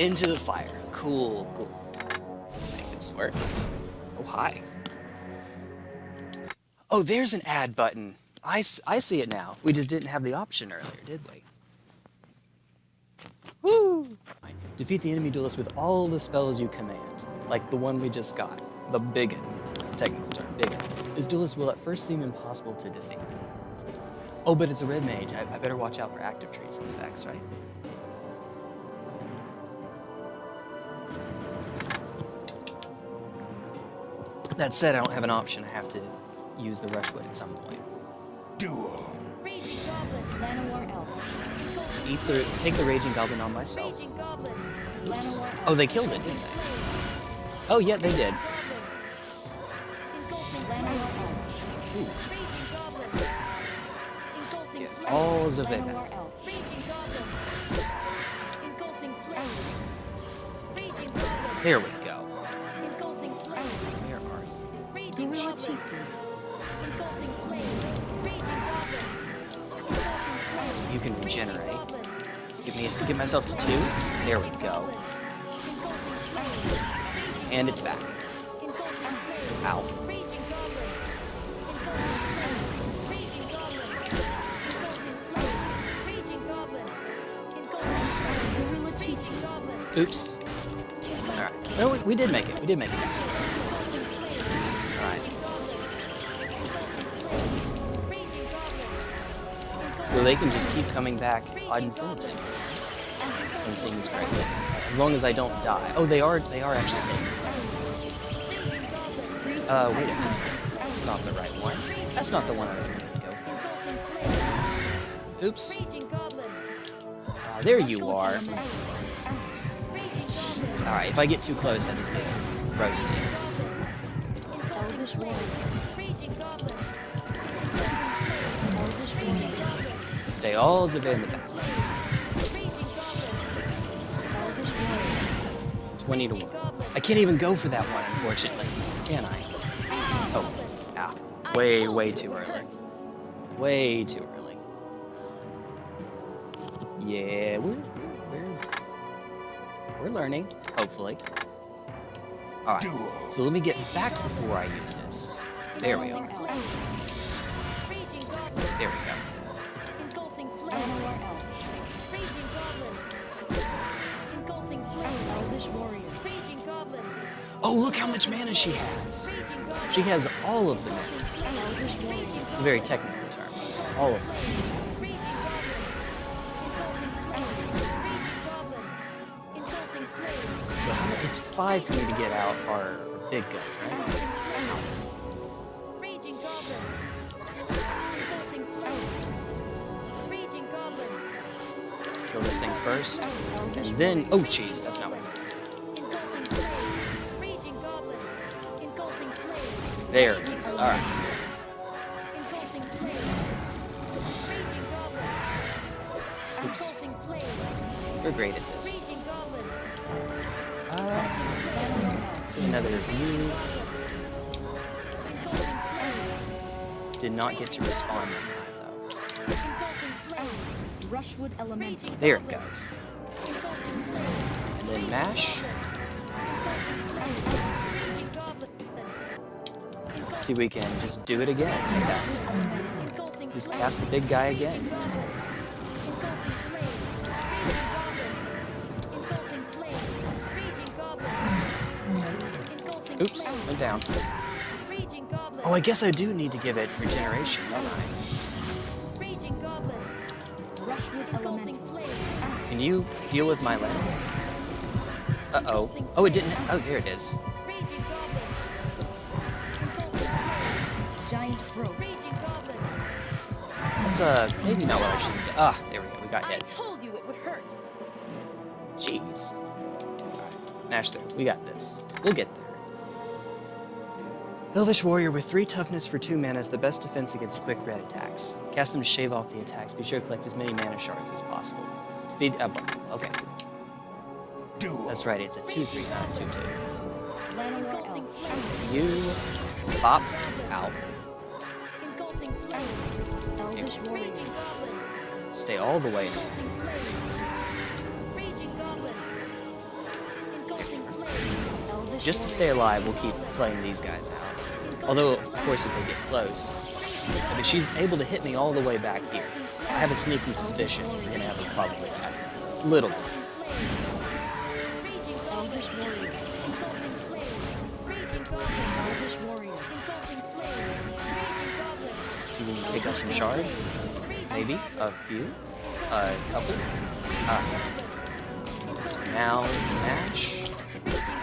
Into the fire. Cool, cool. Make this work. Oh, hi. Oh, there's an add button. I, I see it now. We just didn't have the option earlier, did we? Woo! Defeat the enemy duelist with all the spells you command, like the one we just got, the Big Un. It's a technical term, Big Un. This duelist will at first seem impossible to defeat. Oh, but it's a red mage. I, I better watch out for active traits and effects, right? That said, I don't have an option. I have to use the Rushwood at some point. Duel. So eat the, take the Raging Goblin on myself. Oops. Oh, they killed it, didn't they? Oh, yeah, they did. Goblin. Get all of it. Llanowar Elf. You can regenerate. Give me a, give myself to two. There we go. And it's back. Ow. Oops. Alright. No, we, we did make it. We did make it. So they can just keep coming back ad infinitum. I'm seeing this correctly. As long as I don't die. Oh, they are they are actually hitting. Uh, wait a minute. That's not the right one. That's not the one I was going to go for. Oops. Uh, there you are. Alright, if I get too close, I'm just get roasted. Goblin. Elvish Warrior. 20 to 1. I can't even go for that one, unfortunately. Can I? Oh, ah. Way, way too early. Way too early. Yeah, we're, we're, we're learning, hopefully. Alright, so let me get back before I use this. There we are. There we go. Oh, look how much mana she has! She has all of the mana. It's a very technical term. All of them. So it's five for me to get out our big gun, right? Kill this thing first, and then... Oh, jeez, that's not There it is. Alright. Engulfing Flame. Raging Goblin. Oops. We're great at this. Uh, see another view. Did not get to respawn that time, though. There it goes. And then mash. See, we can just do it again, yes. Just cast the big guy again. Oops, went down. Oh, I guess I do need to give it regeneration, don't I? Can you deal with my landmarks? Uh-oh. Oh, it didn't... Oh, there it is. That's, uh, maybe not what I should have. Ah, there we go. We got I told you it would hurt. Jeez. Alright, mash through. We got this. We'll get there. Elvish Warrior with 3 toughness for 2 mana is the best defense against quick red attacks. Cast them to shave off the attacks. Be sure to collect as many mana shards as possible. Feed... Uh, okay. Duel. That's right, it's a 2-3, not a 2-2. Llanowar Engulfing Elf. Flame. You... Pop. Out. Stay all the way. Just to stay alive, we'll keep playing these guys out. Although, of course, if they get close. I mean, she's able to hit me all the way back here. I have a sneaky suspicion we're going to have a problem with that. Little bit. See can pick up some shards. Maybe a few, a couple. Uh, so now mash.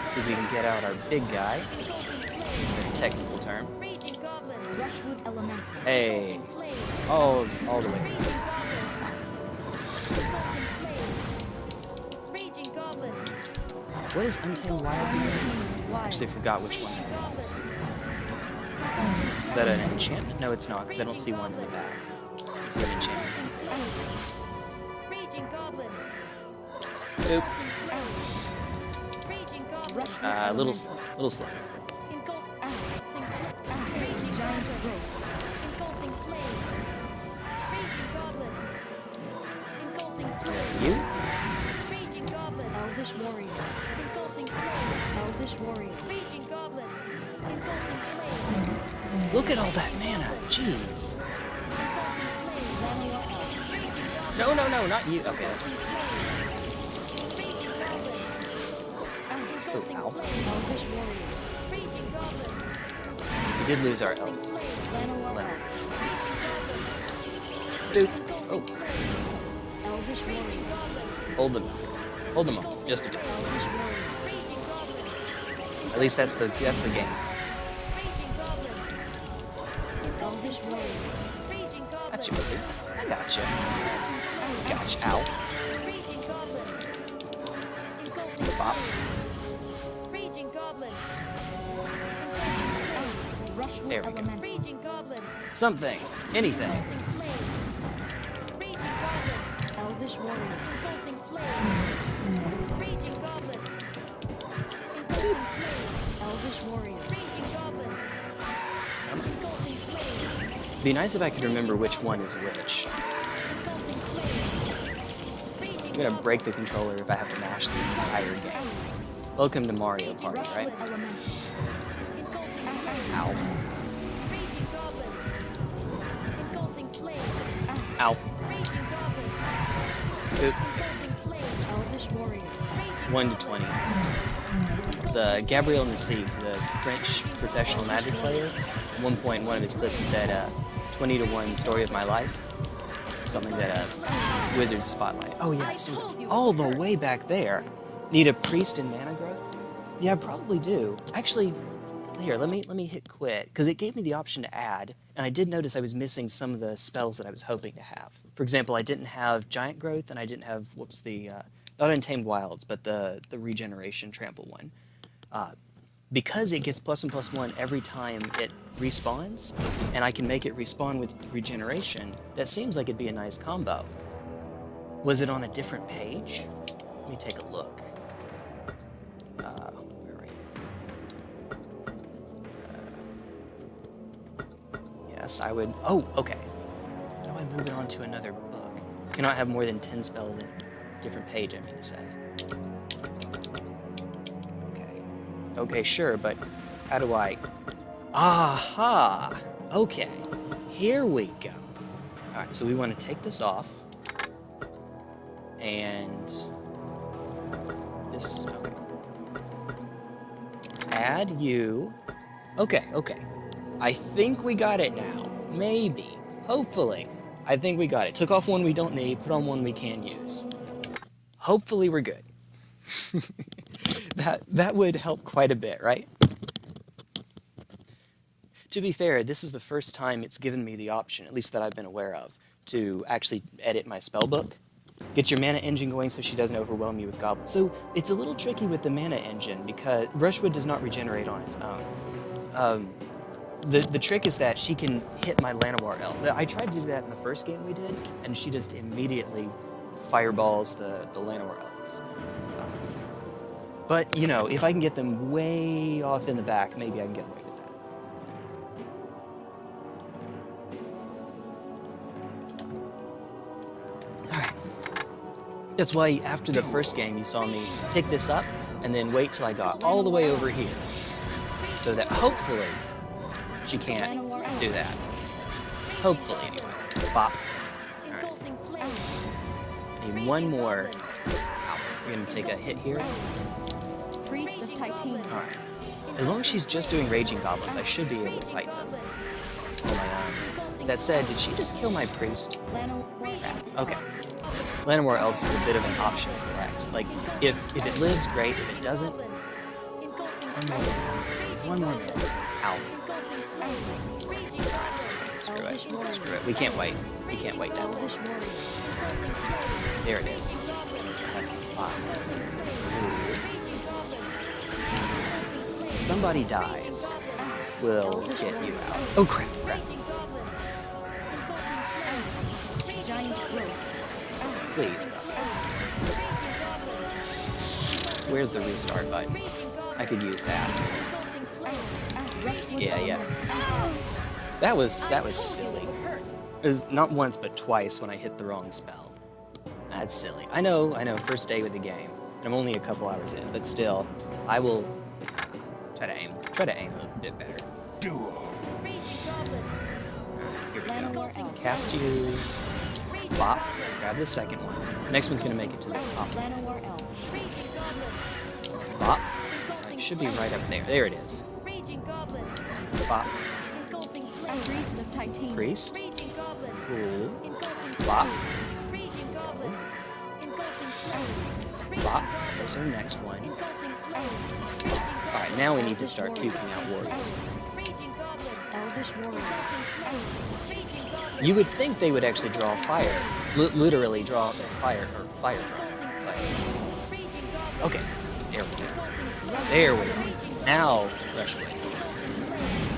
See if we can get out our big guy. The technical term. Hey, all all the way. What is Untamed? Wild. Actually, forgot which one that was. Is that an enchantment? No, it's not, because I don't see one in the back. It's an enchantment. Raging Goblin. Oop. Raging Goblin. Rushwood Uh, little, little slow. Engulfing Raging giant Goblin. growth. Engulfing flames. Raging Goblin. Engulfing flames. You? Elvish warrior. Engulfing flames. Elvish warrior. Raging Goblin. Engulfing flames. Look at all that mana. Jeez. No, no, no, not you. Okay, that's. Engulfing oh, ow. We did lose our Goblin. Dude. Oh, hold them. Hold them up. just a bit. At least that's the that's the game. Raging Goblin. Gotcha, buddy. I gotcha. Gotcha. Ow. Raging Goblin. Bop. Raging Goblin. Rushwood There we go. elemental. Raging Goblin. Something. Anything. Be nice if I could remember which one is which. I'm gonna break the controller if I have to mash the entire game. Welcome to Mario Party, right? Ow. Ow. Oop. Engulfing flames. Elvish warrior. Raging 1 to 20. It's uh, Gabriel Nassif, the French professional magic player. At one point in one of his clips, he said, uh, 20 to 1 story of my life. Something that a wizard spotlight. Oh, yeah, doing all the way back there. Need a priest and mana growth? Yeah, I probably do. Actually, here, let me let me hit quit because it gave me the option to add, and I did notice I was missing some of the spells that I was hoping to have. For example, I didn't have giant growth, and I didn't have whoops the uh, not untamed wilds, but the the regeneration trample one. Uh, because it gets plus one plus one every time it respawns, and I can make it respawn with regeneration, that seems like it'd be a nice combo. Was it on a different page? Let me take a look. Uh, where are? Uh, yes, I would. Oh, okay. How do I move it on to another book? Cannot have more than 10 spells in a different page, I mean to say. Okay. Sure, but how do I. Aha! Okay. Here we go. Alright, so we want to take this off. And. This. Okay. Add you. Okay, okay. I think we got it now. Maybe. Hopefully. I think we got it. Took off one we don't need, put on one we can use. Hopefully we're good. that that would help quite a bit, right? To be fair, this is the first time it's given me the option, at least that I've been aware of, to actually edit my spellbook. Get your mana engine going so she doesn't overwhelm you with goblins. So it's a little tricky with the mana engine because Rushwood does not regenerate on its own. Um, the, the trick is that she can hit my Llanowar Elf. I tried to do that in the first game we did, and she just immediately fireballs the, the Llanowar Elves. But, you know, if I can get them way off in the back, maybe I can get away with that. Alright. That's why after the first game you saw me pick this up, and then wait till I got all the way over here, so that hopefully she can't do that. Hopefully, anyway. Bop. Alright, need one more. Ow. We're gonna take a hit here. Priest of Titania. Alright. As long as she's just doing Raging Goblins, I should be able to fight them on my own. That said, did she just kill my priest? Llanowar Okay. Llanowar Elves is a bit of an option select. Like, if if it lives, great. If it doesn't, one more minute. One more minute. Ow. Screw it. Screw it. We can't wait. We can't wait that long. Elvish. There it is. Five. Ooh. If somebody dies, we'll get you out. Oh crap, crap. Please, bro. Where's the restart button? I could use that. Yeah, yeah. That was that was silly. It was not once but twice when I hit the wrong spell. That's silly. I know, I know, first day with the game. I'm only a couple hours in, but still, I will try to aim try to aim a bit better. Duel. Here we go. Cast you. Bop. Grab the second one. The Next one's gonna make it to the top. Bop. Should be right up there. There it is. Bop. Priest. Cool. Bop. Goblin. There's our next one. Alright, now we need to start puking out warriors. You would think they would actually draw fire. Li- literally draw fire, or fire from. Okay, there we go. There we go. Now, Rushwood.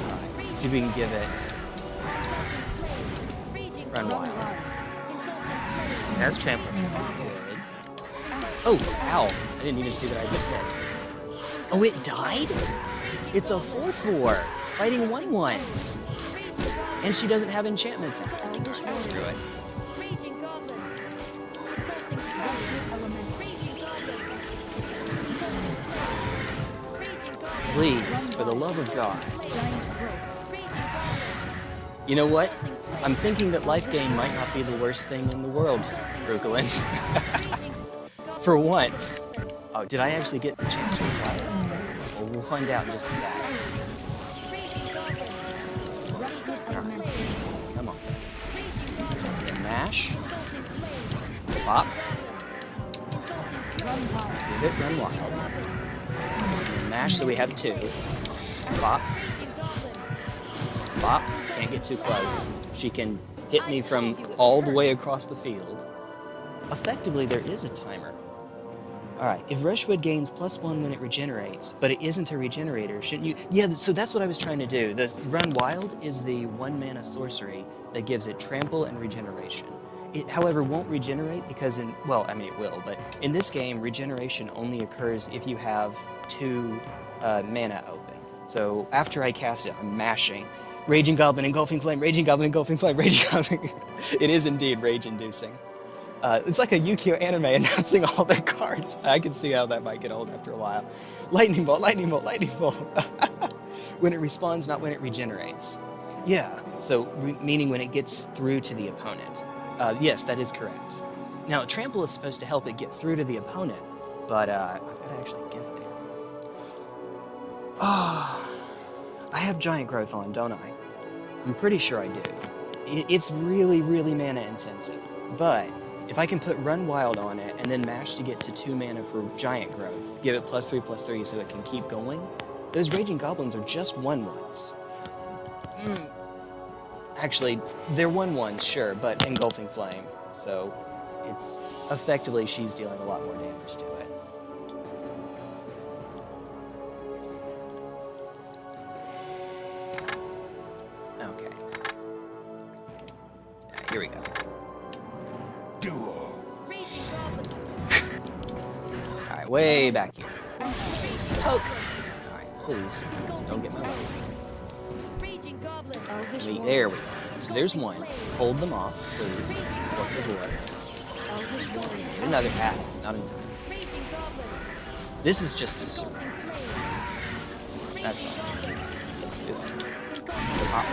Alright, see if we can give it Run Wild. That's trample. Good. Oh, ow. I didn't even see that I hit hit. Oh, it died? It's a 4-4, fighting 1-1s. And she doesn't have enchantments out. Screw it. Please, for the love of God. You know what? I'm thinking that life gain might not be the worst thing in the world, Brooklyn. For once. Oh, did I actually get the chance to? Well, find out in just a sec. Come on. Mash. Pop. Run. Give it run wild. Mash so we have two. Pop. Bop. Can't get too close. She can hit me from all the way across the field. Effectively, there is a timer. Alright, if Rushwood gains plus one when it regenerates, but it isn't a regenerator, shouldn't you? Yeah, so that's what I was trying to do. The Run Wild is the one mana sorcery that gives it trample and regeneration. It, however, won't regenerate because in, well, I mean it will, but in this game, regeneration only occurs if you have two uh, mana open. So after I cast it, I'm mashing. Raging Goblin, Engulfing Flame, Raging Goblin, Engulfing Flame, Raging Goblin. it is indeed rage-inducing. Uh, it's like a Yu-Gi-Oh anime announcing all their cards. I can see how that might get old after a while. Lightning Bolt, Lightning Bolt, Lightning Bolt. when it respawns, not when it regenerates. Yeah, so meaning when it gets through to the opponent. Uh, yes, that is correct. Now, Trample is supposed to help it get through to the opponent, but uh, I've got to actually get there. Ah, I have Giant Growth on, don't I? I'm pretty sure I do. It's really, really mana intensive, but if I can put Run Wild on it and then mash to get to 2 mana for Giant Growth, give it plus 3 plus 3 so it can keep going, those Raging Goblins are just 1 ones. Mm. Actually, they're 1 ones, sure, but Engulfing Flame, so it's effectively she's dealing a lot more damage to it. Okay. Here we go. Way back here. Poke! Alright, please, don't get my way. Raging Goblin. Elvish We- There we go. So there's one. Hold them off, please. Por favor. Elvish warrior. Another. Ah, not in time. This is just to survive. That's all. Pop.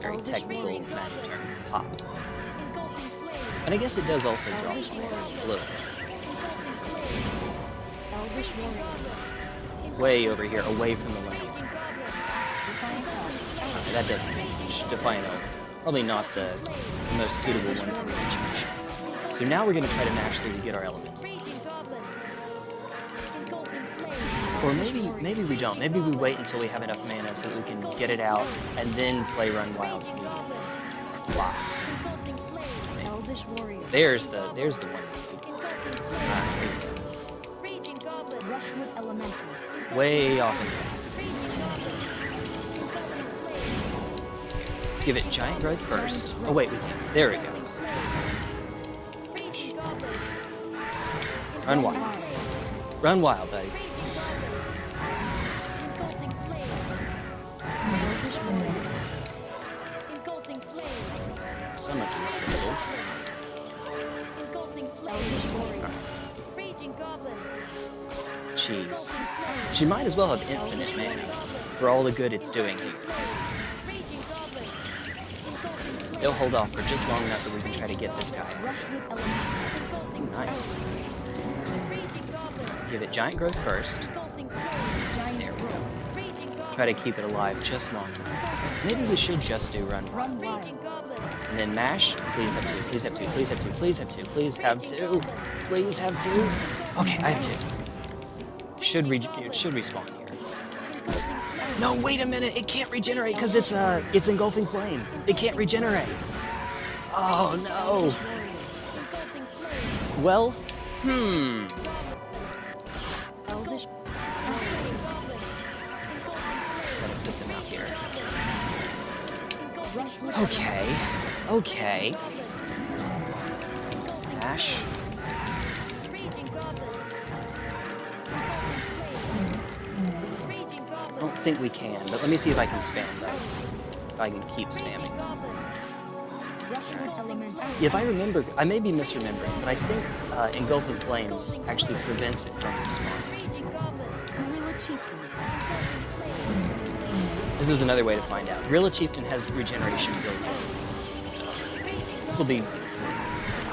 Very technical magic term. Pop. And I guess it does also drop a little. Warrior. Way over here, away from the land. Uh, that doesn't match. Defiant. Probably not the most suitable one for the situation. So now we're going to try to match through to get our element. Raging goblin. Engulfing flames. Or maybe maybe we don't. Maybe we wait until we have enough mana so that we can get it out and then play Run Wild Raging immediately. goblin. Wow. Engulfing flames. Elvish warrior. There's the there's the one. Goblin. Rushwood elemental. Way off in the back. Raging goblin. Engulfing flames. Let's give it giant growth first. Oh wait, we can't. There it goes. Run wild. Run wild, buddy. Raging goblin. Engulfing flames. Elvish warrior. Engulfing flames. Some of these crystals. Flames. She might as well have infinite mana for all the good it's doing here. They'll hold off for just long enough that we can try to get this guy. Rushwood Nice. Give it giant growth first. There we go. Try to keep it alive just long enough. Maybe we should just do run. Run. And then mash. Please have two. Please have two. Please have two. Please have two. Please have two. Please have two. Okay, I have two. Should re it should respawn here. No, wait a minute. It can't regenerate because it's uh it's engulfing flame. It can't regenerate. Oh no. Well, hmm. Okay. Raging think we can, but let me see if I can spam those. If I can keep spamming. elemental. If I remember, I may be misremembering, but I think uh, engulfing flames actually prevents it from respawning. Raging goblin. Gorilla chieftain. Engulfing flames. This is another way to find out. Gorilla Chieftain has regeneration built in, so this will be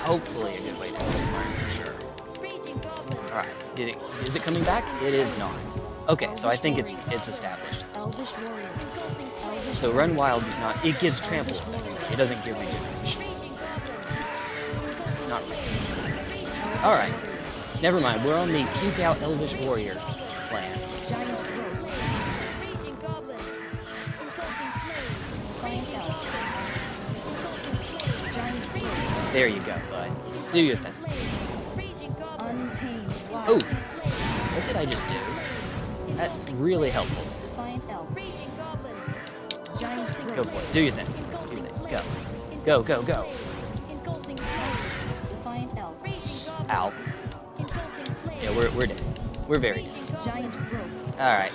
hopefully a good way to learn for sure. Raging goblin. All right, did it? Is it coming back? It is not. Okay, so I think it's it's established. at this point. Elvish warrior. Engulfing flames. Elvish So Run Wild does not. It gives trample. It doesn't give regeneration. Not really. All right. Never mind. We're on the puke out Elvish Warrior plan. Giant growth. Raging goblin. Engulfing flames. Defiant elf. Engulfing flames. Giant growth. There you go, bud. Do your thing. Flames. Raging goblin. Untamed. Wild. Oh, what did I just do? That really helpful. Go for it. Do your thing. Do your thing. Go. Go, go, go. Ow. Yeah, we're, we're dead. We're very dead. Alright.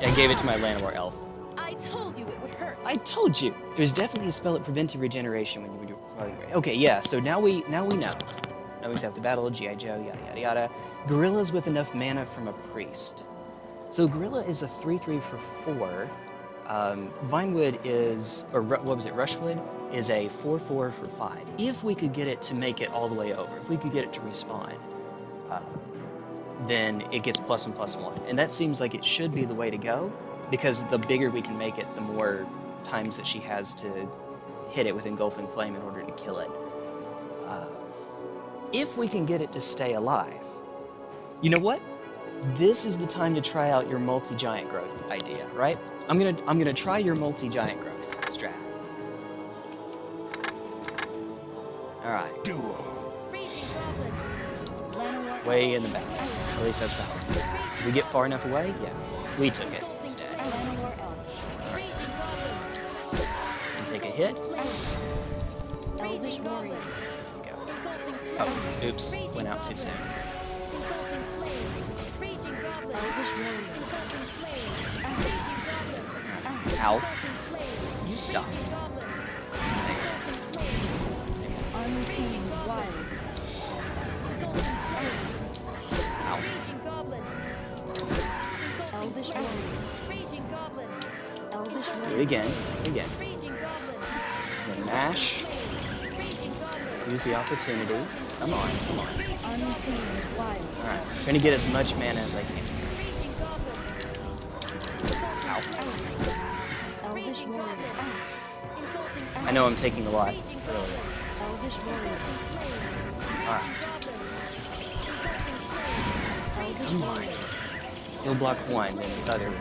I gave it to my Llanowar elf. I told you it would hurt. I told you! It was definitely a spell that prevented regeneration when you were doing Okay, yeah, so now we now we know. Now we have to battle, G.I. Joe, yada yada yada. Gorillas with enough mana from a priest. So Gorilla is a 3-3 for 4. Um, Vinewood is, or what was it, Rushwood is a 4-4 for 5. If we could get it to make it all the way over, if we could get it to respawn, uh, then it gets plus one plus one. And that seems like it should be the way to go, because the bigger we can make it, the more times that she has to hit it with Engulfing Flame in order to kill it. Uh, if we can get it to stay alive, you know what? This is the time to try out your multi-giant growth idea, right? I'm gonna I'm gonna try your multi-giant growth strat. All right, Duo. Way in the back. At least that's valid. Did we get far enough away? Yeah, we took it instead. And take a hit. Oh, oops, went out too soon. Ow. You stop. Raging goblin. There. Engulfing flames. Untamed wild. Engulfing flames. Ow. Raging goblin. Elvish warrior. Raging goblin. Elvish Do it again. Again. Then mash. Use the opportunity. Come on, come on. Alright. Trying to get as much mana as I can. I know I'm taking a lot. Alright. Come on. He'll block one, then the other.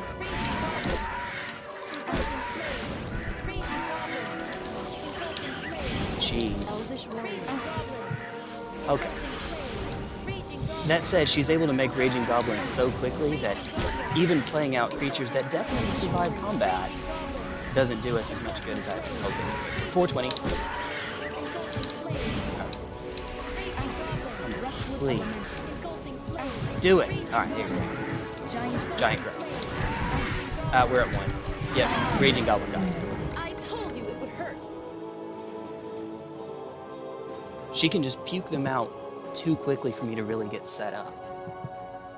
Jeez. Okay. That said, she's able to make Raging Goblins so quickly that even playing out creatures that definitely survive combat doesn't do us as much good as I've been hoping. 420. Please. Do it. Alright, here we go. Giant. Growth. Uh, we're at one. Yep, Raging Goblin got two. I told you it would hurt. She can just puke them out too quickly for me to really get set up.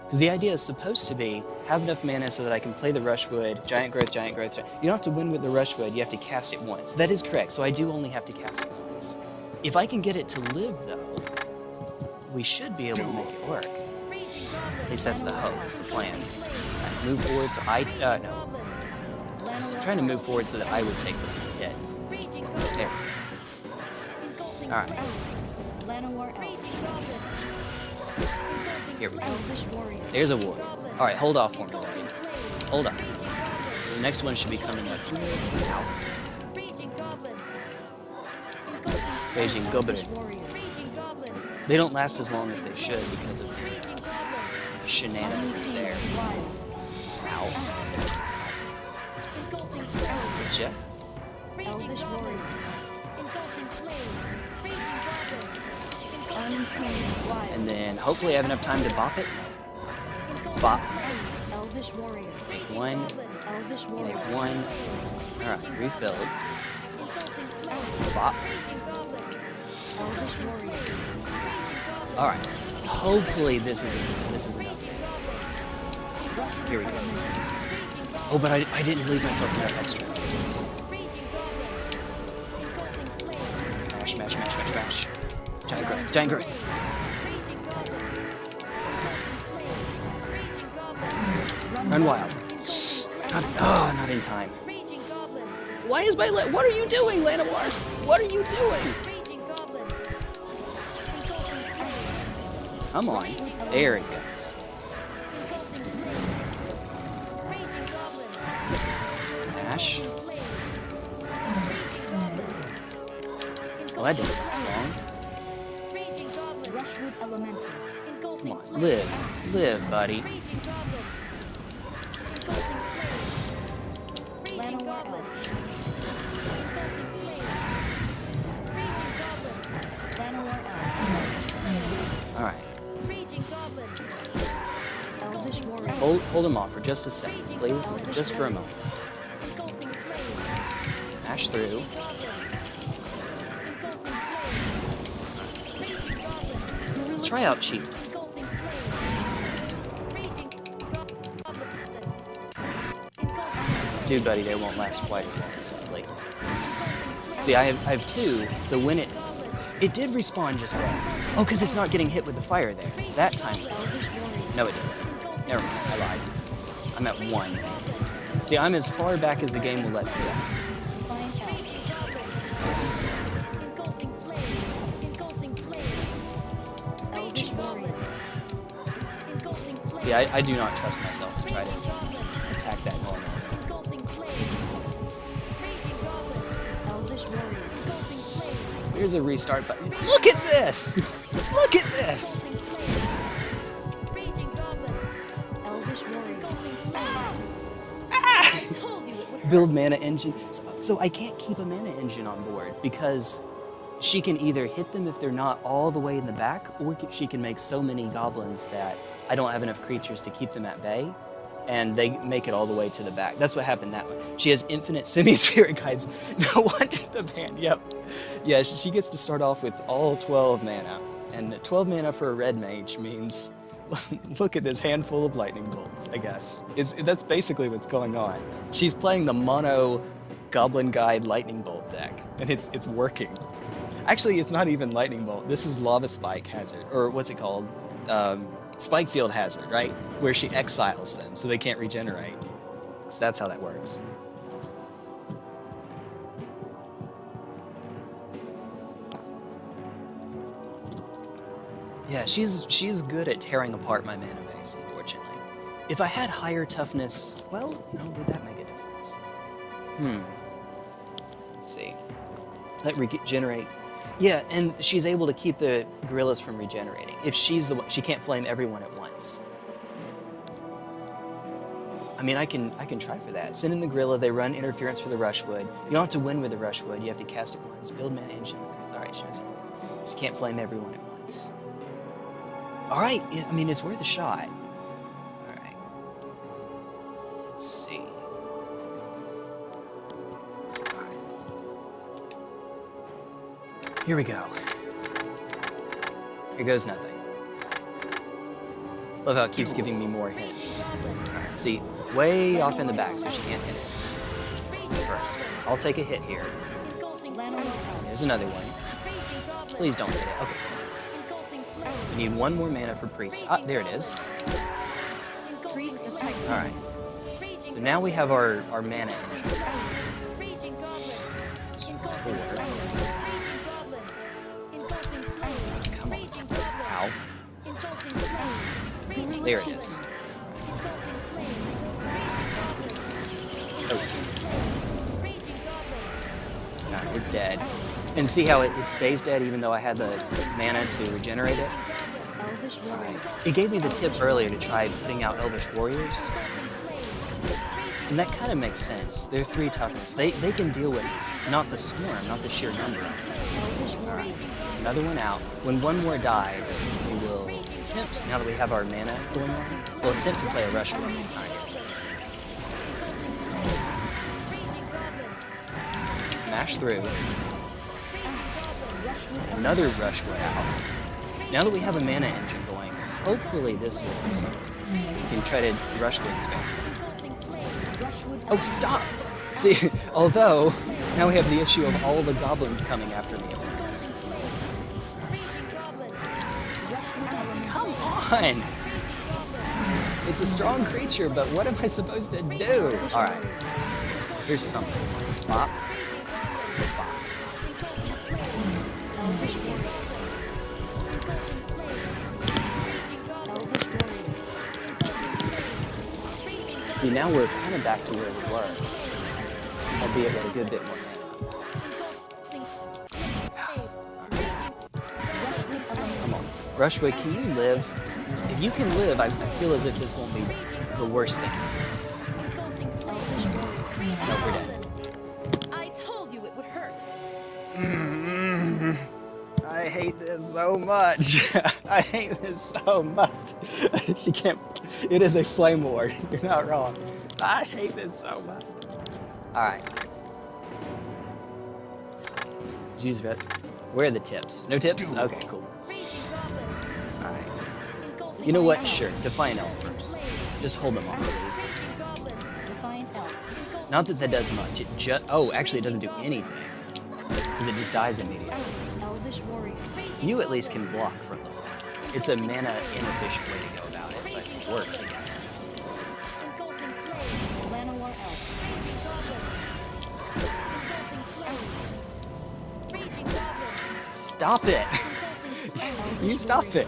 Because the idea is supposed to be have enough mana so that I can play the Rushwood, Giant Growth, Giant Growth. Gi- You don't have to win with the Rushwood, you have to cast it once. That is correct, so I do only have to cast it once. If I can get it to live, though, we should be able to make it work. At least that's the hope, that's the plan. Alright, move forward so I. Uh, no. I was trying to move forward so that I would take the hit. There. Alright, here we go. Oh, there's a war. Alright, hold off for me, buddy. Hold on. The next one should be coming up. Ow. Raging goblin. Raging Goblin. Elvish warrior. Raging goblin. They don't last as long as they should because of Raging goblin. shenanigans there. Untamed wild. Ow. Engulfing. Gotcha. Raging Elvish goblin. warrior. Engulfing flames. Raging goblin. And then hopefully I have enough time to bop it. Bop. Raging One. Make one. Alright, refilled. Bop. Alright. Hopefully this is this is enough. Here we go. Oh, but I, I didn't leave myself enough extra. Mash, mash, mash, mash, mash. Giant growth, giant growth. Run wild. Not, oh, not in time. Why is my What are you doing, Llanowar? What are you doing? Come on. There it goes. Goblin. Well, that didn't last long. Raging. Rushwood elemental. Come on, live. Live, buddy. Raging goblin. Engulfing flames. Raging Llanowar goblin. elf. Engulfing flames. Raging goblin. Llanowar elf. All right. Raging goblin. Elvish warrior. Hold, hold him off for just a second, please. Just for a moment. Engulfing flames. Mash through. Raging goblin. Engulfing flames. Raging goblin. Let's try out Chief. Engulfing flames. Raging goblin. Engulfing Dude, buddy, they won't last quite as long as I'd like. See, I have, I have two, so when it... It did respawn just then. Oh, because it's not getting hit with the fire there. That time. No, it didn't. Never mind, I lied. I'm at one. See, I'm as far back as the game will let me Yeah, I, I do not trust myself to try to attack that flames. Here's a restart button. Look at this! Look at this! Ah! Build mana engine. So, so I can't keep a mana engine on board because she can either hit them if they're not all the way in the back, or she can make so many goblins that I don't have enough creatures to keep them at bay, and they make it all the way to the back. That's what happened that one. She has infinite Simian Spirit Guides. No wonder the ban. Yep. Yeah, she gets to start off with all 12 mana, and 12 mana for a red mage means look at this handful of lightning bolts, I guess. Is that's basically what's going on. She's playing the mono Goblin Guide lightning bolt deck, and it's it's working. Actually, it's not even lightning bolt. This is lava spike hazard, or what's it called? Um, Spikefield Hazard, right? Where she exiles them so they can't regenerate. So that's how that works. Yeah, she's she's good at tearing apart my mana base, unfortunately. If I had higher toughness, well, no, would that make a difference? Hmm. Let's see. Let regenerate. Yeah, and she's able to keep the gorillas from regenerating. If she's the one, she can't flame everyone at once. I mean, I can I can try for that. Send in the gorilla. They run interference for the rushwood. You don't have to win with the rushwood. You have to cast it once. Build mana engine. All right, she doesn't. Just can't flame everyone at once. All right. I mean, it's worth a shot. All right. Let's see. Here we go. Here goes nothing. Love how it keeps giving me more hints. See, way off in the back, so she can't hit it first. I'll take a hit here. There's another one. Please don't hit it. Okay. We need one more mana for priest. Ah, there it is. Alright. So now we have our, our mana engine. There it is. Alright, it's dead. And see how it, it stays dead even though I had the mana to regenerate it? Warrior. It gave me the tip earlier to try putting out Elvish Warriors. And that kind of makes sense. They're three toughness. They, they can deal with not the swarm, not the sheer number. Another one out. When one more dies, we will attempt, now that we have our mana going on, we'll attempt to play a rush it. Mash through. Another rush rushwood out. Now that we have a mana engine going, hopefully this will do something. We can try to rushwood spam. Oh, stop! See, although, now we have the issue of all the goblins coming after me at once. On! It's a strong creature, but what am I supposed to do? Alright. Here's something. Bop. Bop. See, now we're kind of back to where we were. Albeit with a good bit more mana. Come on. Rushwood, can you live? If you can live, I, I feel as if this won't be the worst thing. No, we're dead. I told you it would hurt. Mm-hmm. I hate this so much. I hate this so much. she can't. It is a flame ward. You're not wrong. I hate this so much. All right. Let's see. Use vet. Where are the tips? No tips? Okay, cool. You know what? Sure. Defiant Elf first. Just hold them off, please. Not that that does much. It just. Oh, actually, it doesn't do anything. Because it just dies immediately. You at least can block for a little while. It's a mana inefficient way to go about it, but it works, I guess. Stop it! you stop it!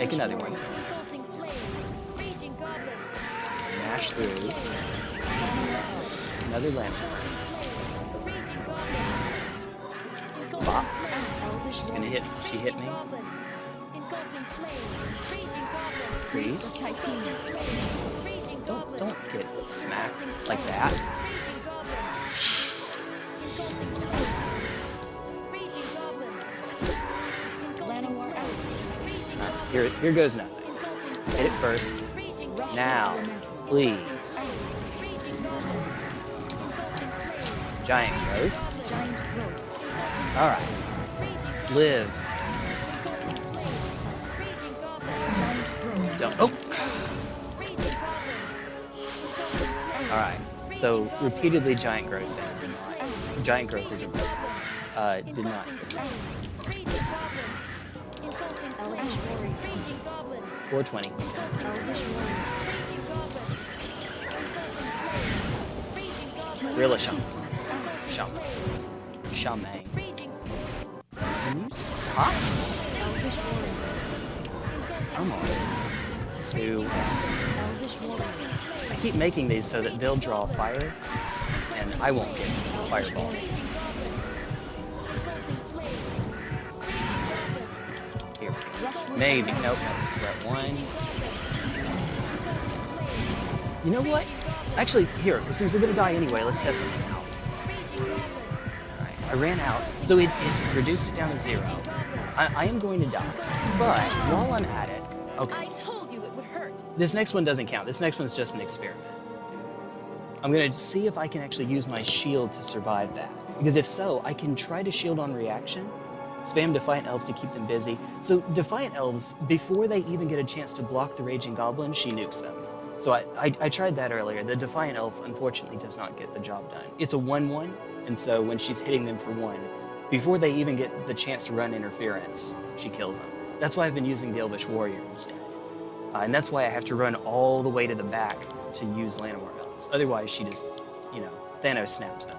Make another one. Mash through. Another land. Bop. She's gonna hit. She hit me. Freeze. Don't don't get smacked like that. Here here goes nothing. Hit it first. Now, please. Giant growth. Alright. Live. Don't. Oh! Alright. So, repeatedly Giant Growth. Giant Growth is a. Uh, did not 420. Gorilla Shaman. Shaman. Shaman. Can you stop? Come on. Two. I keep making these so that they'll draw fire, and I won't get fireball. Maybe. Nope. We're one. You know what? Actually, here, since we're gonna die anyway, let's test something out. Alright, I ran out, so it, it reduced it down to zero. I, I am going to die, but while I'm at it, I okay, told you it would hurt. this next one doesn't count. This next one's just an experiment. I'm gonna see if I can actually use my shield to survive that. Because if so, I can try to shield on reaction, spam Defiant Elves to keep them busy. So Defiant Elves, before they even get a chance to block the Raging Goblin, she nukes them. So I, I, I tried that earlier. The Defiant Elf, unfortunately, does not get the job done. It's a 1-1, and so when she's hitting them for one, before they even get the chance to run interference, she kills them. That's why I've been using the Elvish Warrior instead. Uh, and that's why I have to run all the way to the back to use Llanowar Elves. Otherwise, she just, you know, Thanos snaps them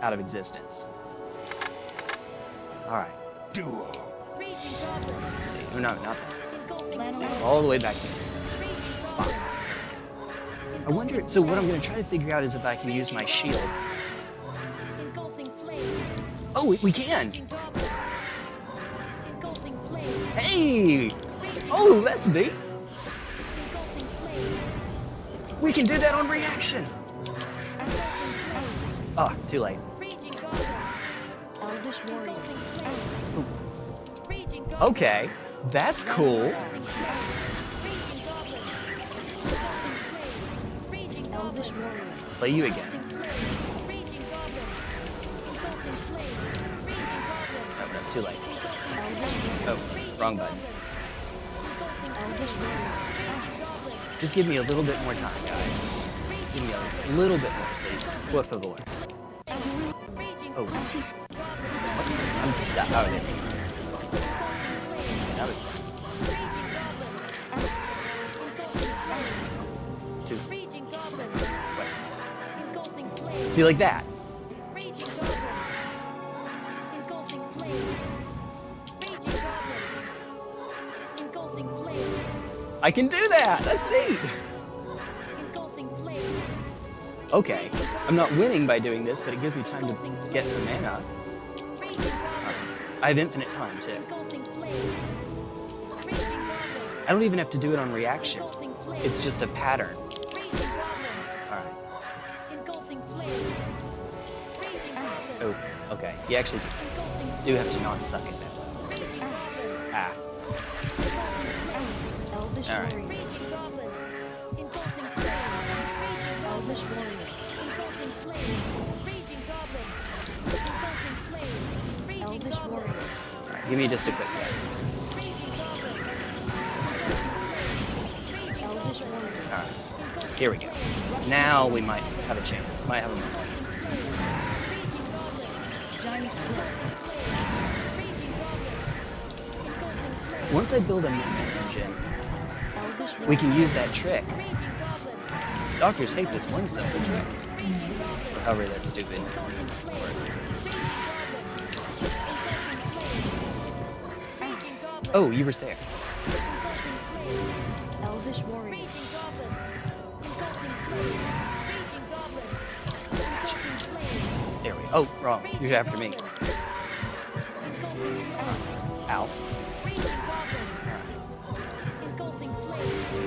out of existence. Alright, Duo. Let's see. Oh, no, not that. Let's See, all the way back here. I wonder, so what I'm going to try to figure out is if I can use my shield. Oh, we, we can! Raging Goblin. Engulfing Flames. Hey! Oh, that's neat! We can do that on reaction! Engulfing Oh, too late. Okay, that's cool. Play you again. Oh, no, too late. Oh, wrong button. Just give me a little bit more time, guys. Just give me a little bit more, please. Por favor. Oh. I'm stuck. Oh, that was fun. Two. See, like that. I can do that! That's neat! Okay, I'm not winning by doing this, but it gives me time to get some mana. I have infinite time, too. I don't even have to do it on reaction. It's just a pattern. Oh, okay. You actually do have to not suck it that way. Ah. Alright. Give me just a quick second. Here we go. Now we might have a chance. Might have a moment. Once I build a mana engine, we can use that trick. Doctors hate this one simple trick. However that stupid works. Oh, you were there. Oh, wrong. You're after me. Ow.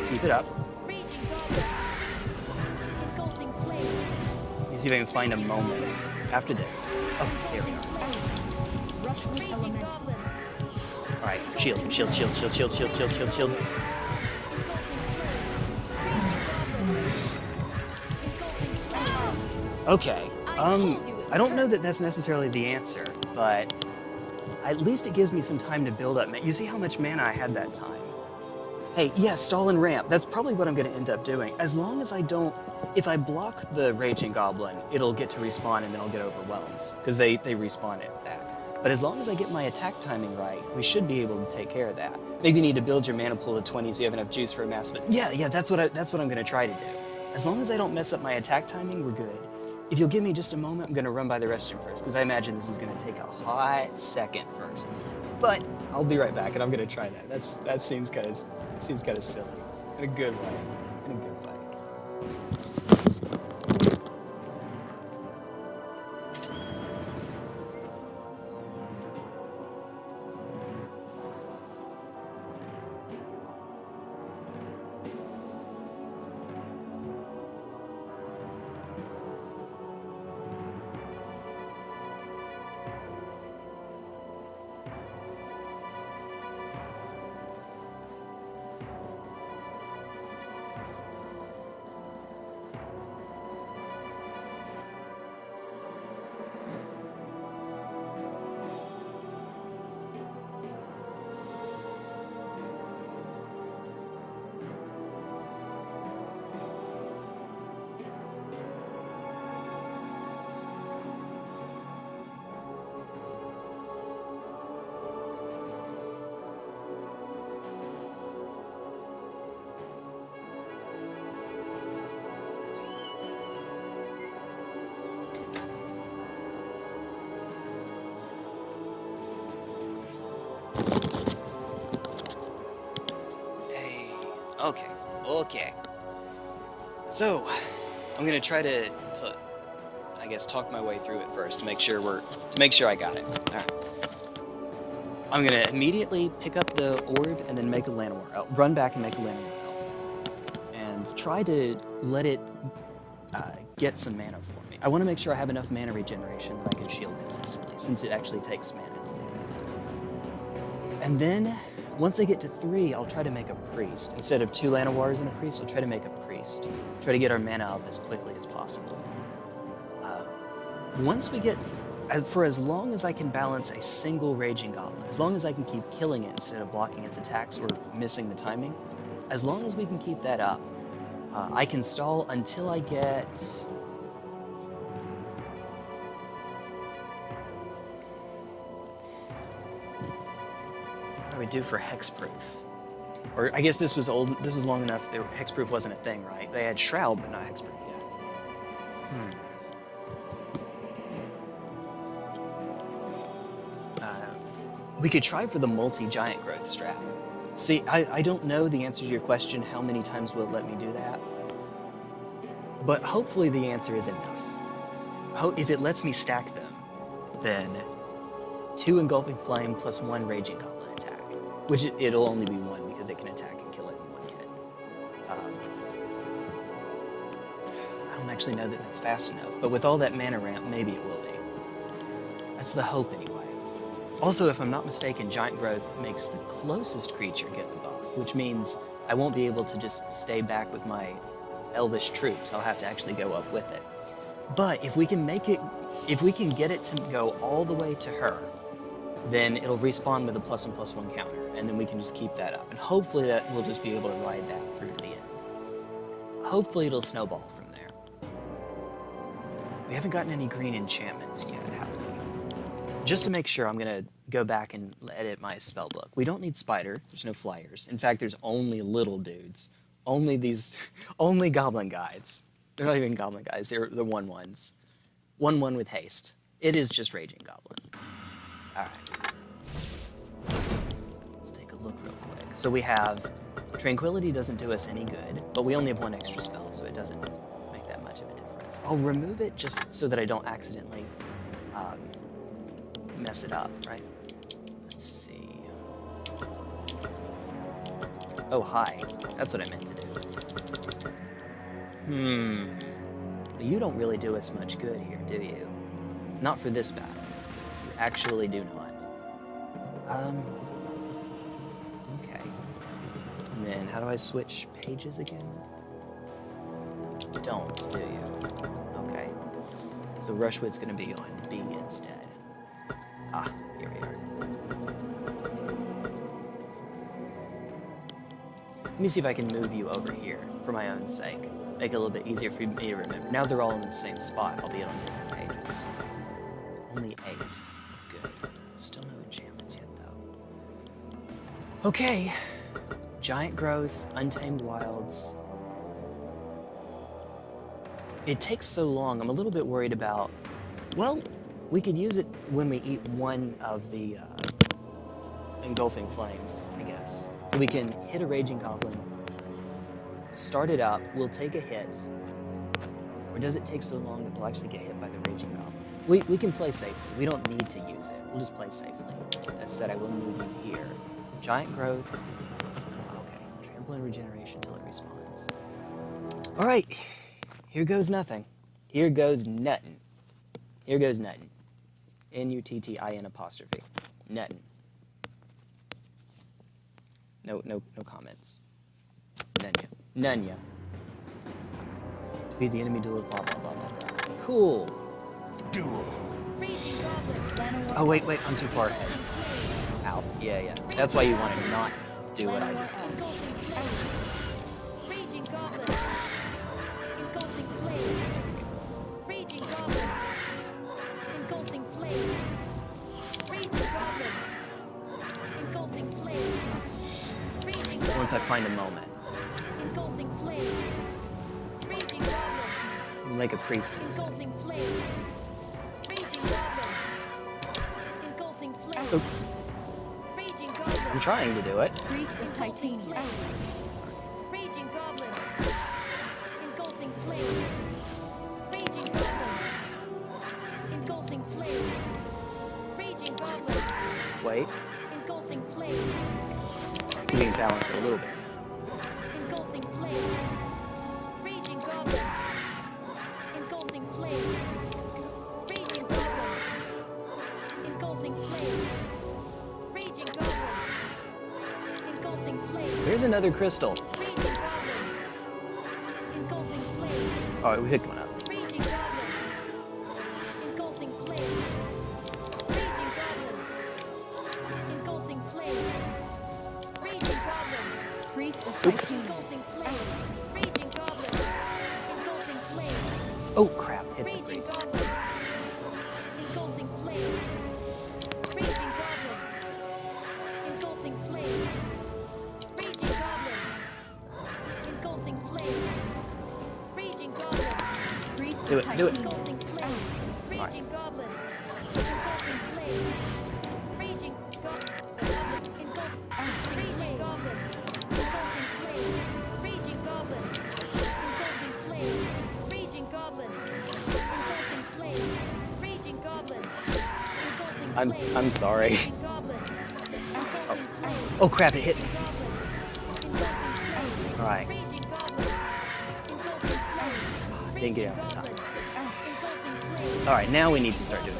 Keep it up. Raging Goblin. Engulfing Flames. Let me see if I can find a moment after this. Oh, there we are. Alright, shield, shield, shield, shield, shield, shield, shield, shield, shield. Okay. Um, I don't know that that's necessarily the answer, but at least it gives me some time to build up. You see how much mana I had that time? Hey, yeah, stall and ramp. That's probably what I'm going to end up doing. As long as I don't... If I block the Raging Goblin, it'll get to respawn and then I'll get overwhelmed. Because they, they respawn it back. But as long as I get my attack timing right, we should be able to take care of that. Maybe you need to build your mana pool to 20 so you have enough juice for a massive... Yeah, yeah, that's what, I, that's what I'm going to try to do. As long as I don't mess up my attack timing, we're good. If you'll give me just a moment, I'm to run by the restroom first, because I imagine this is to take a hot second first. But I'll be right back, and I'm to try that. That's That seems kind of seems kind of silly. In a good way. In a good way. I'm gonna try to, to, I guess, talk my way through it first to make sure we're, to make sure I got it. Alright. I'm gonna immediately pick up the orb and then make a Llanowar elf, run back and make a Llanowar elf. And try to let it uh, get some mana for me. I want to make sure I have enough mana regeneration that I can shield consistently, since it actually takes mana to do that. And then, once I get to three, I'll try to make a priest. Instead of two Llanowars and a priest, I'll try to make a Try to get our mana up as quickly as possible. Uh, once we get, for as long as I can balance a single Raging Goblin, as long as I can keep killing it instead of blocking its attacks or missing the timing, as long as we can keep that up, uh, I can stall until I get... What do we do for hexproof? Or I guess this was old. This was long enough. That hexproof wasn't a thing, right? They had shroud, but not hexproof yet. Hmm. Uh, we could try for the multi-giant growth strat. See, I, I don't know the answer to your question. How many times will it let me do that? But hopefully the answer is enough. Ho if it lets me stack them, then two engulfing flame plus one raging which it, it'll only be one because it can attack and kill it in one hit. Um, I don't actually know that that's fast enough, but with all that mana ramp, maybe it will be. That's the hope anyway. Also, if I'm not mistaken, Giant Growth makes the closest creature get the buff, which means I won't be able to just stay back with my elvish troops. I'll have to actually go up with it. But if we can make it, if we can get it to go all the way to her, then it'll respawn with a plus one plus one counter, and then we can just keep that up. And hopefully that we'll just be able to ride that through to the end. Hopefully it'll snowball from there. We haven't gotten any green enchantments yet, have we? Just to make sure, I'm gonna go back and edit my spell book. We don't need spider, there's no flyers. In fact, there's only little dudes. Only these, only goblin guides. They're not even goblin guys, they're the one ones. One one with haste. It is just raging goblin. Alright. Let's take a look real quick. So we have, tranquility doesn't do us any good, but we only have one extra spell, so it doesn't make that much of a difference. I'll remove it just so that I don't accidentally um, mess it up, right? Let's see. Oh, hi. That's what I meant to do. Hmm. You don't really do us much good here, do you? Not for this battle. You actually do not. Um. Okay. And then, how do I switch pages again? Don't, do you? Okay. So Rushwood's gonna be on B instead. Ah, here we are. Let me see if I can move you over here for my own sake. Make it a little bit easier for me to remember. Now they're all in the same spot, albeit on different pages. Only eight. That's good. Okay. Giant growth, untamed wilds. It takes so long. I'm a little bit worried about. Well, we could use it when we eat one of the uh, engulfing flames, I guess. So we can hit a raging goblin, start it up, we'll take a hit. Or does it take so long that we'll actually get hit by the raging goblin? We, we can play safely. We don't need to use it. We'll just play safely. That said, I will move in here. Giant growth. Okay. Trample and regeneration until it respawns. All right. Here goes nothing. Here goes nuttin'. Here goes nuttin'. N-U-T-T-I-N apostrophe. Nuttin'. No, no, no comments. Nunya. Nunya. Defeat the enemy duel, blah, blah, blah, blah, blah. Cool. Duel. Oh, wait, wait, I'm too far ahead. Ow. Yeah, yeah. That's why you want to not do what I just uh, did. Engulfing flames. Raging Goblin. Engulfing flames. Raging Goblin. Engulfing flames. Raging Goblin. Engulfing flames. Raging Goblin. Once I find a moment. Engulfing flames. Raging Goblin. We'll make a priest instead. Engulfing flames. Raging Goblin. Engulfing flames. Oops. I'm trying to do it. Of Engulfing Titania. flames. Raging Goblin. Another crystal. Raging Goblin. Engulfing flames. Oh, we picked one up. Raging Goblin. Engulfing I'm sorry. Raging Goblin. Engulfing flames. Oh crap! It hit me. Goblin. Engulfing flames. All right. Raging Goblin. Engulfing flames. Didn't get out in time. Goblin. Engulfing flames. All right, now we need to start doing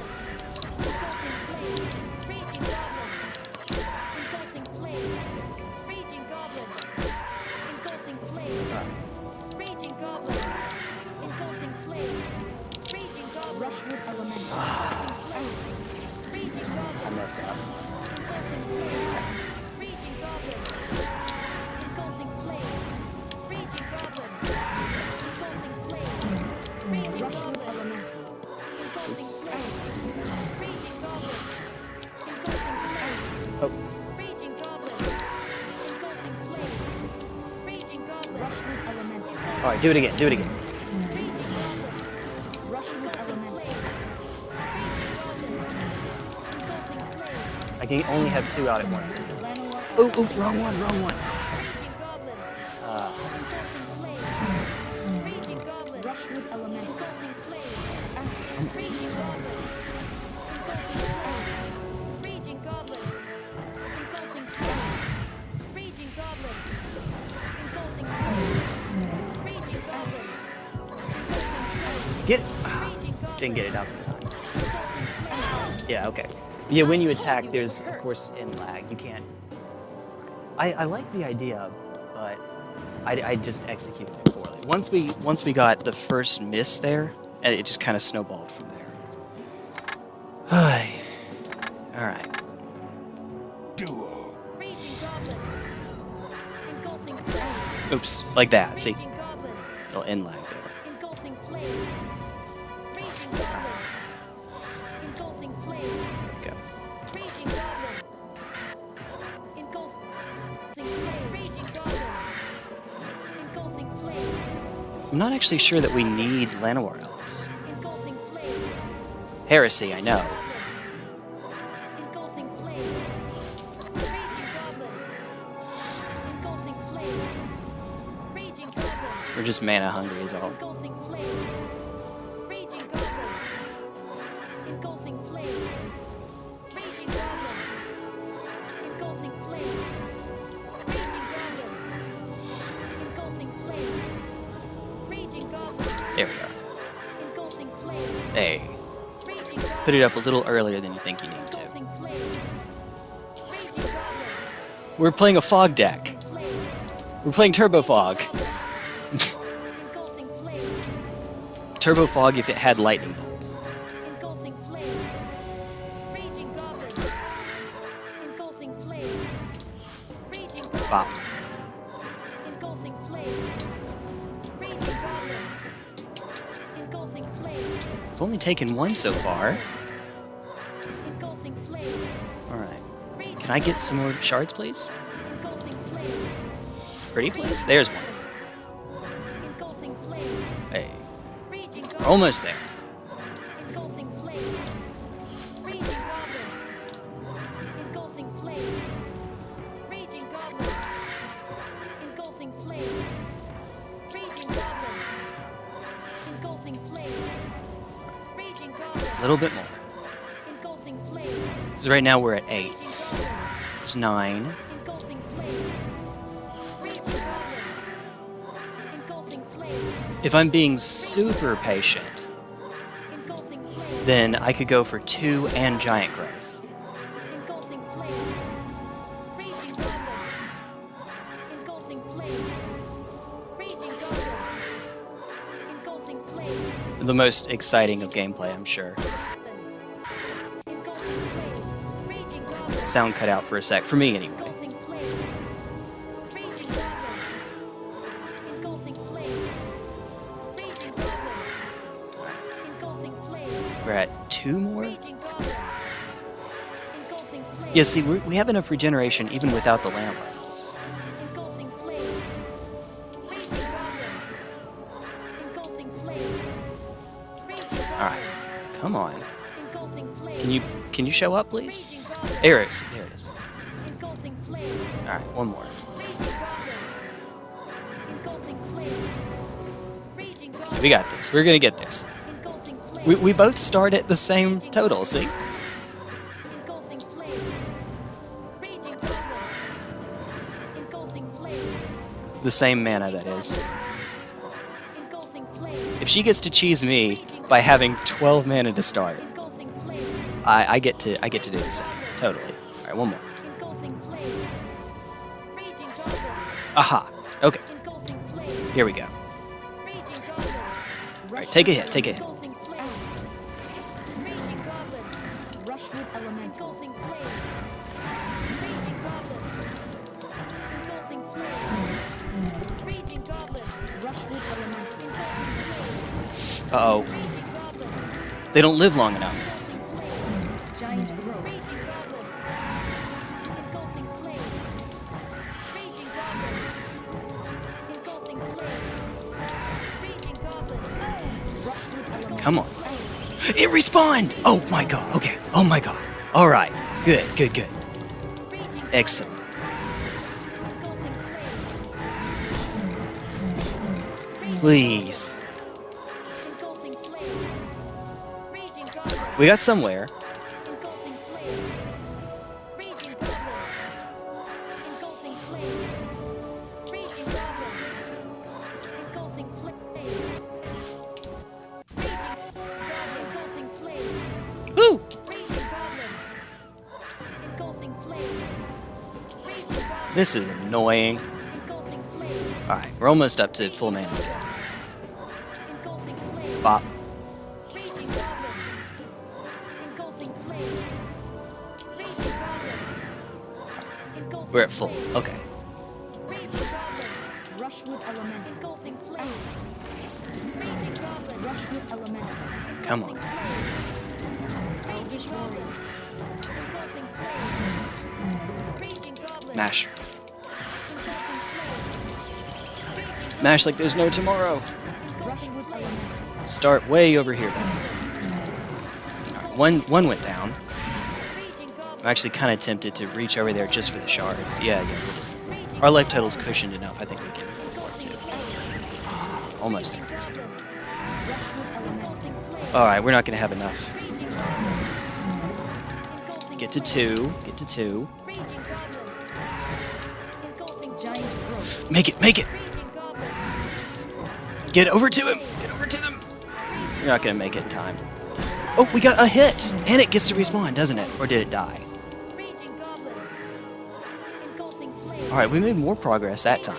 Elemental. all right. Do it again. Do it again. I can only have two out at once. Oh, oh, wrong one, wrong one. Didn't get it out in time. Yeah. Okay. Yeah. When you attack, there's of course end lag. You can't. I I like the idea, but I, I just executed it poorly. Once we once we got the first miss there, it just kind of snowballed from there. All right. Duel. Raging Goblin. Engulfing flames. Oops, like that. See, little end lag not actually sure that we need Llanowar elves. Heresy, I know. We're just mana hungry is all. There we are. Hey, put it up a little earlier than you think you need to. We're playing a fog deck. We're playing Turbo Fog. Turbo Fog if it had lightning bolts. Taken one so far. Alright. Can I get some more shards, please? Pretty please? There's one. Hey, we're almost there. Right now we're at 8. Raging Goblin. There's 9. Engulfing flames. Raging Goblin. Engulfing flames. If I'm being super patient, then I could go for 2 and Giant Growth. The most exciting of gameplay, I'm sure. Sound cut out for a sec, for me anyway. We're at 2 more? Yeah, see, we have enough regeneration even without the Goblin. Alright, come on. Can you can you show up, please? Goblin. There it is. Alright, one more. Goblin. We got this. We're gonna get this. We, we both start at the same total, see? The same mana, that is. If she gets to cheese me by having 12 mana to start, I, I get to I get to do the same. Totally. Alright, one more. Engulfing flames. Raging Goblin. Aha. Okay, here we go. Raging Alright, take a hit, take a hit. Engulfing flames. Raging Goblin. Rushwood Elemental. Engulfing flames. Raging Goblin. Engulfing flames. Raging Goblin. Rushwood Elemental. Engulfing flames. Uh-oh. They don't live long enough. Oh my god, okay. Oh my god. Alright. Good, good, good. Excellent. Please. We got somewhere. This is annoying. Alright, we're almost up to full mana. Bop. We're at full. Okay. Come on. Masher. Mash like there's no tomorrow. Start way over here. Alright, one, one went down. I'm actually kind of tempted to reach over there just for the shards. Yeah, yeah, Our life total's cushioned enough. I think we can afford to. Almost there. Almost flames. Alright, we're not going to have enough. Get to two. Get to two. Make it, make it. Get over to him. Get over to them. You're not to make it in time. Oh, we got a hit. And it gets to respawn, doesn't it? Or did it die? Alright, we made more progress that time.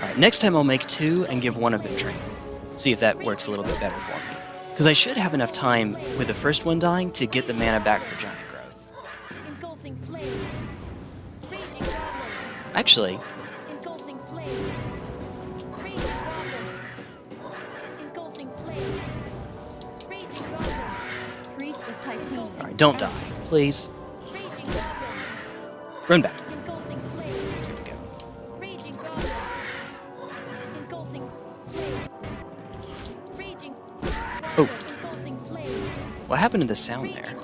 Alright, next time I'll make two and give one of them training. See if that works a little bit better for me. Because I should have enough time with the first one dying to get the mana back for giant growth. Engulfing flames. Raging goblin. Actually, Engulfing flames. Raging goblin. Engulfing flames. Raging goblin. Priest of Titania. alright, don't die. Please. Run back. What happened to the sound there?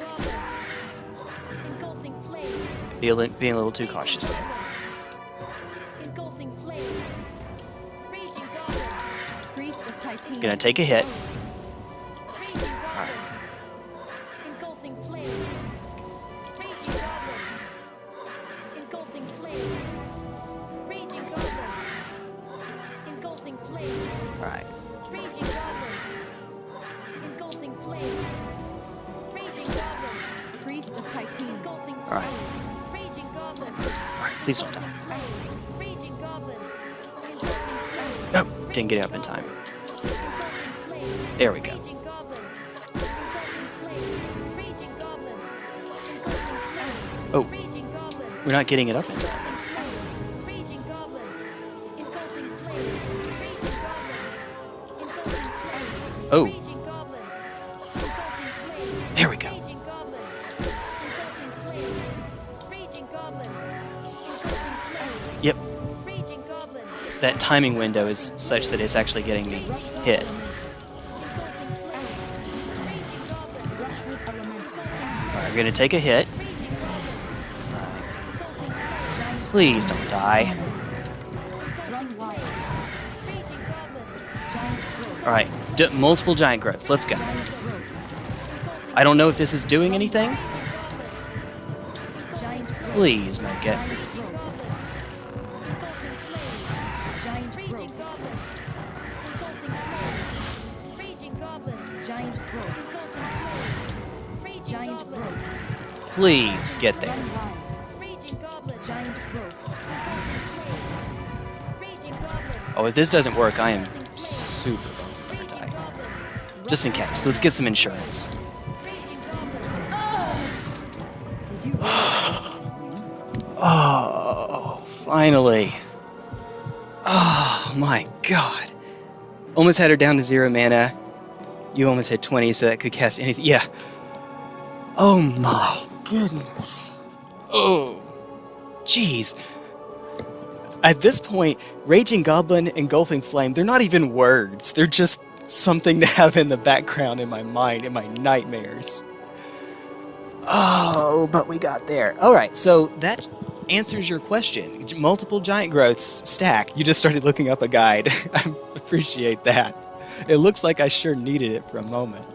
Be a being a little too cautious there. Gonna take a hit. Not getting it up in time. Oh. There we go. Yep, that timing window is such that it's actually getting me hit. Alright, we're gonna take a hit. Please don't die. Alright, multiple giant growths. Let's go. I don't know if this is doing anything. Please make it. Giant Raging growth. If this doesn't work, I am super Raging die. Just in case. Let's get some insurance. Oh, finally. Oh my god. Almost had her down to zero mana. You almost had 20, so that could cast anything. Yeah. Oh my goodness. Oh. Jeez. At this point, Raging Goblin, Engulfing Flame, they're not even words. They're just something to have in the background in my mind, in my nightmares. Oh, but we got there. All right, so that answers your question. Multiple giant growths stack. You just started looking up a guide. I appreciate that. It looks like I sure needed it for a moment.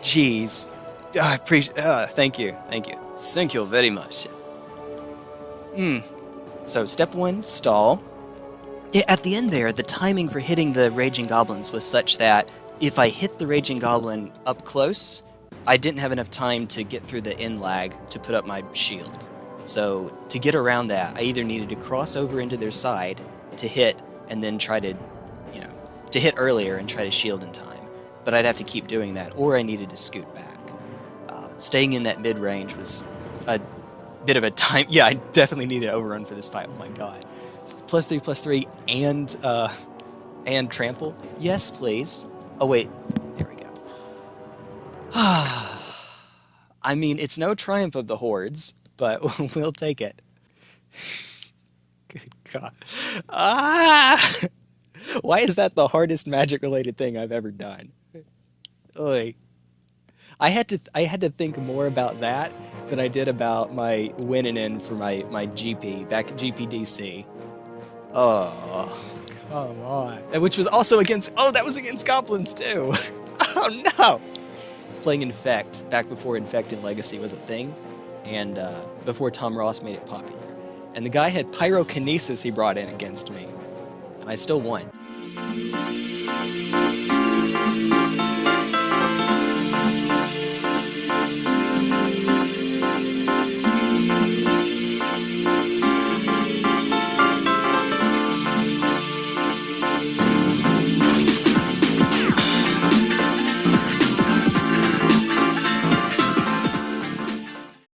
Jeez. Ah, I appreciate. Uh, thank you. Thank you. Thank you very much. Hmm. So step one, stall. At the end there, the timing for hitting the Raging Goblins was such that if I hit the Raging Goblin up close, I didn't have enough time to get through the end lag to put up my shield. So to get around that, I either needed to cross over into their side to hit and then try to, you know, to hit earlier and try to shield in time. But I'd have to keep doing that, or I needed to scoot back. Uh, staying in that mid range was a bit of a time. Yeah, I definitely need an overrun for this fight. Oh my god. Plus three, plus three, and uh, and trample. Yes, please. Oh wait, there we go. I mean, it's no triumph of the hordes, but we'll take it. Good God. Ah! Why is that the hardest magic-related thing I've ever done? Oy. I had to I had to think more about that than I did about my winning in for my my GP back at GPDC. Oh, come on. Which was also against oh that was against goblins too. oh no. I was playing Infect back before Infect and Legacy was a thing, and uh, before Tom Ross made it popular. And the guy had pyrokinesis he brought in against me, and I still won.